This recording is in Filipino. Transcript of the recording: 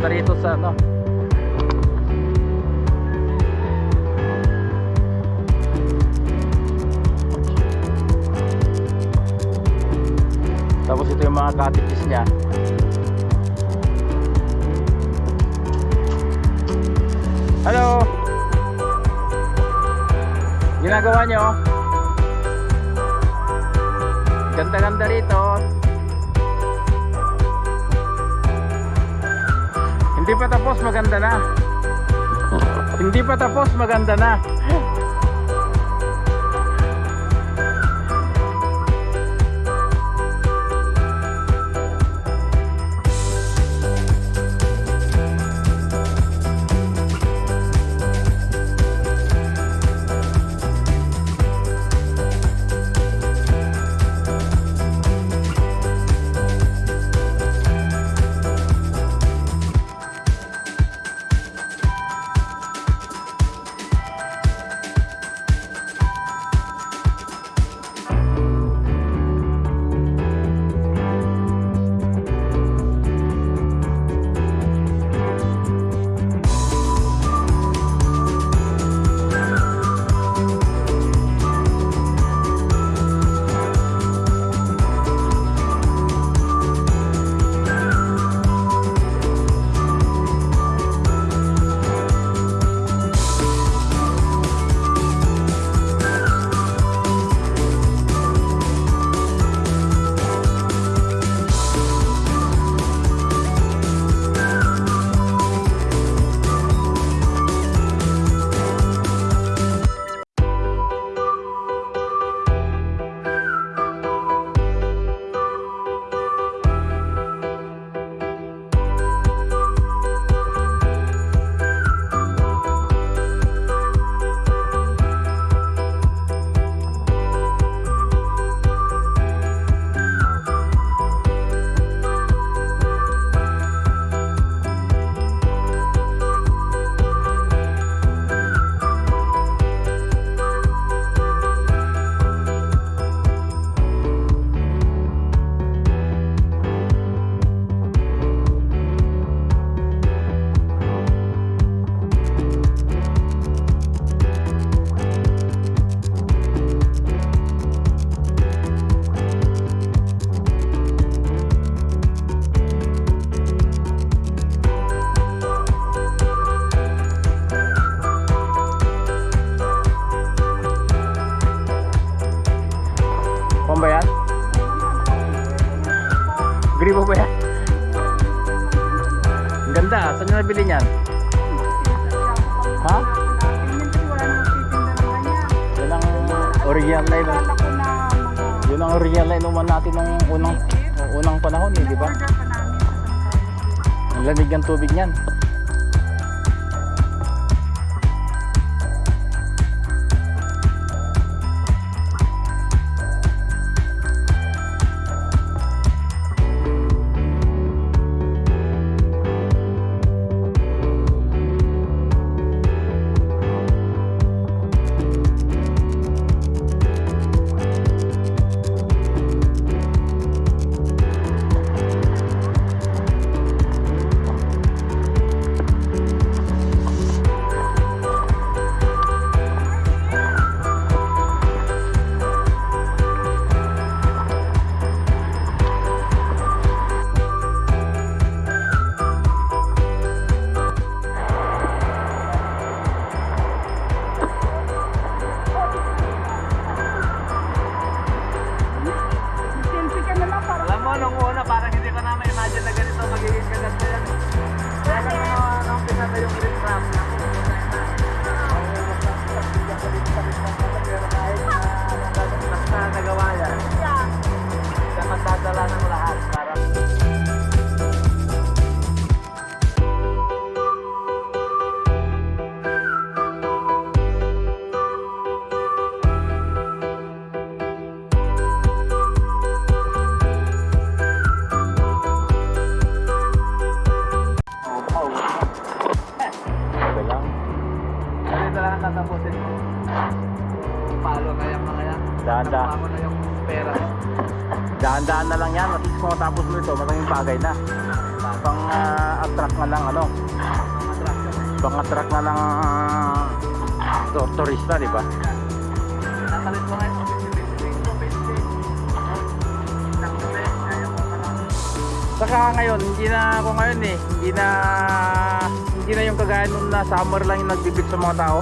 papunta rito sa ano. Tapos ito yung mga cottages niya. Hello? Ginagawa nyo ganda ganda rito. Hindi pa tapos, maganda na. Hindi pa tapos, maganda na. Gripo ba yan? Ang ganda, saan nyo nabili niyan? Ha? Yan ang original na inuman. Yun ang original na inuman natin nung unang unang panahon eh, di ba? Ang lamig ng tubig niyan. Palo na yung mga yan. Nakuha mo na yung pera. Dahan-dahan na lang yan. At least kung matapos mo ito, malaking bagay na. Pang ah, attract na lang ano. Pang attract na lang ah, to- turista, di ba? Nakalit mo nga yung 50-50, 50. Nang gabi, kaya mo Saka ngayon, hindi na ako ngayon eh. Hindi na hindi na yung kagaya nung na summer lang yung nagbibig sa mga tao.